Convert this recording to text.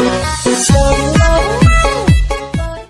Música